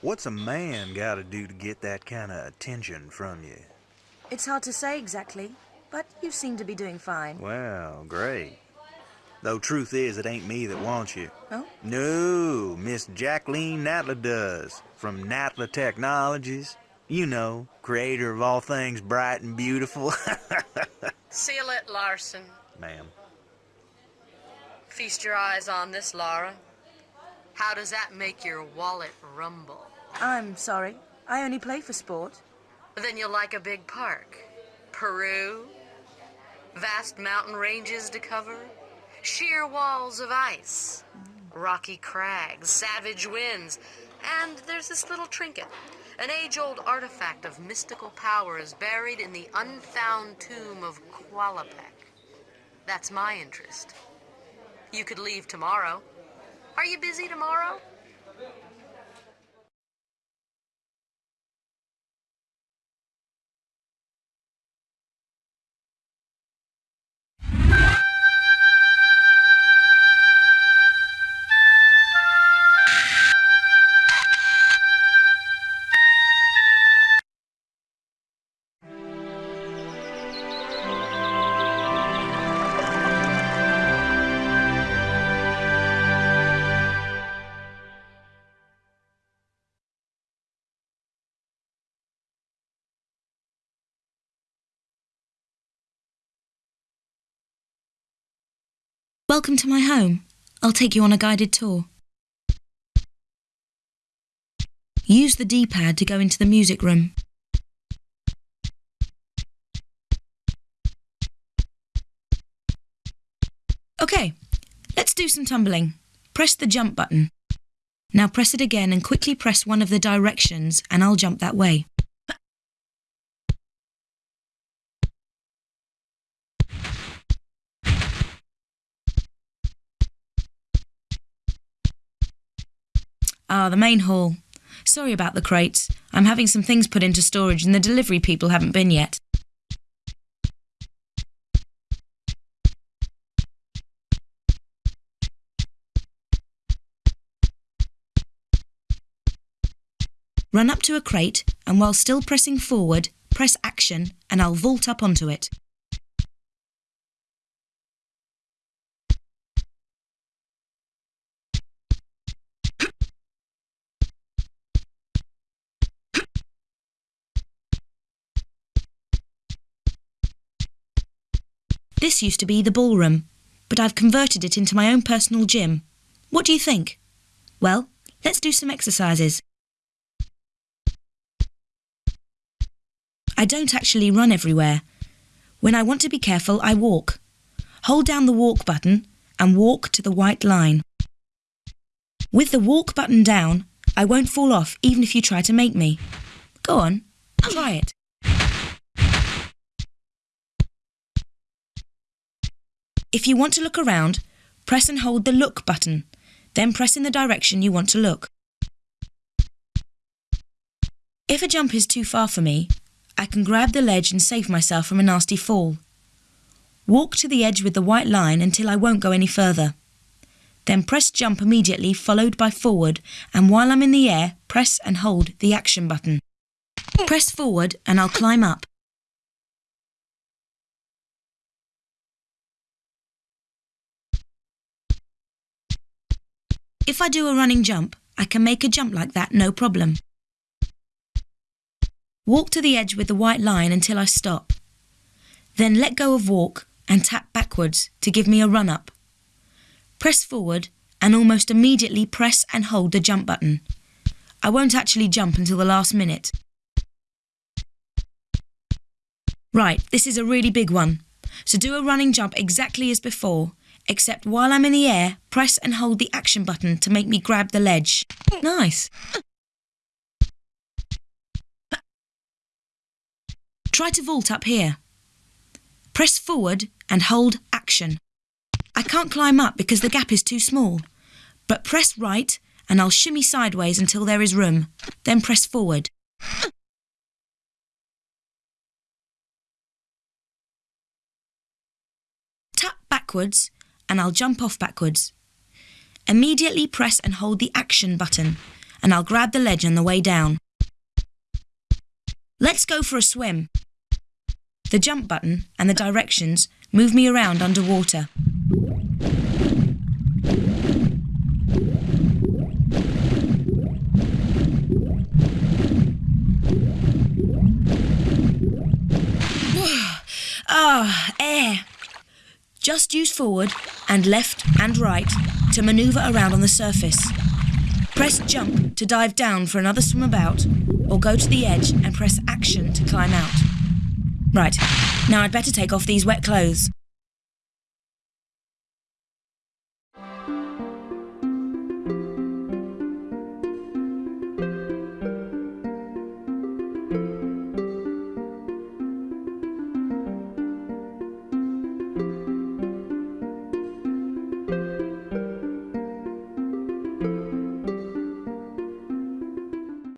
What's a man gotta do to get that kind of attention from you? It's hard to say exactly, but you seem to be doing fine. Well, great. Though truth is, it ain't me that wants you. Oh? No, Miss Jacqueline Natla does. From Natla Technologies. You know, creator of all things bright and beautiful. Seal it, Larson. Ma'am. Feast your eyes on this, Lara. How does that make your wallet rumble? I'm sorry. I only play for sport. Then you'll like a big park. Peru, vast mountain ranges to cover, sheer walls of ice, rocky crags, savage winds, and there's this little trinket. An age-old artifact of mystical powers buried in the unfound tomb of Qualopec. That's my interest. You could leave tomorrow. Are you busy tomorrow? Welcome to my home. I'll take you on a guided tour. Use the D-pad to go into the music room. Okay, let's do some tumbling. Press the jump button. Now press it again and quickly press one of the directions and I'll jump that way. Ah, the main hall. Sorry about the crates. I'm having some things put into storage and the delivery people haven't been yet. Run up to a crate and while still pressing forward, press action and I'll vault up onto it. This used to be the ballroom, but I've converted it into my own personal gym. What do you think? Well, let's do some exercises. I don't actually run everywhere. When I want to be careful, I walk. Hold down the walk button and walk to the white line. With the walk button down, I won't fall off even if you try to make me. Go on, try it. If you want to look around, press and hold the Look button, then press in the direction you want to look. If a jump is too far for me, I can grab the ledge and save myself from a nasty fall. Walk to the edge with the white line until I won't go any further. Then press jump immediately followed by forward and while I'm in the air, press and hold the action button. Press forward and I'll climb up. If I do a running jump, I can make a jump like that no problem. Walk to the edge with the white line until I stop. Then let go of walk and tap backwards to give me a run up. Press forward and almost immediately press and hold the jump button. I won't actually jump until the last minute. Right, this is a really big one. So do a running jump exactly as before except while I'm in the air, press and hold the action button to make me grab the ledge. Nice. Try to vault up here. Press forward and hold action. I can't climb up because the gap is too small, but press right and I'll shimmy sideways until there is room, then press forward. Tap backwards and I'll jump off backwards. Immediately press and hold the action button and I'll grab the ledge on the way down. Let's go for a swim. The jump button and the directions move me around underwater. Just use forward and left and right to manoeuvre around on the surface. Press jump to dive down for another swim about, or go to the edge and press action to climb out. Right, now I'd better take off these wet clothes.